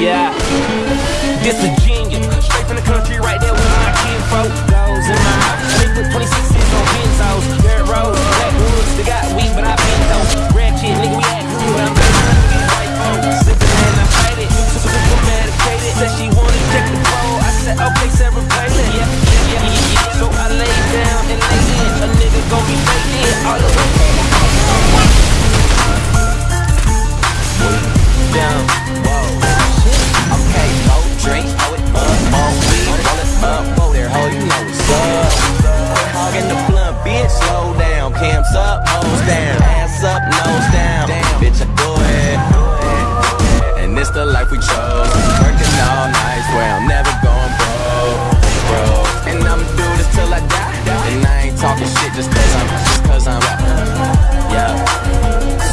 Yeah. Ass up, nose down. Ass up, nose down. Damn, bitch, I do it. And it's the life we chose. Working all night, swear I'm never going broke. Bro. And I'ma do this till I die. And I ain't talking shit just cause I'm, just cause I'm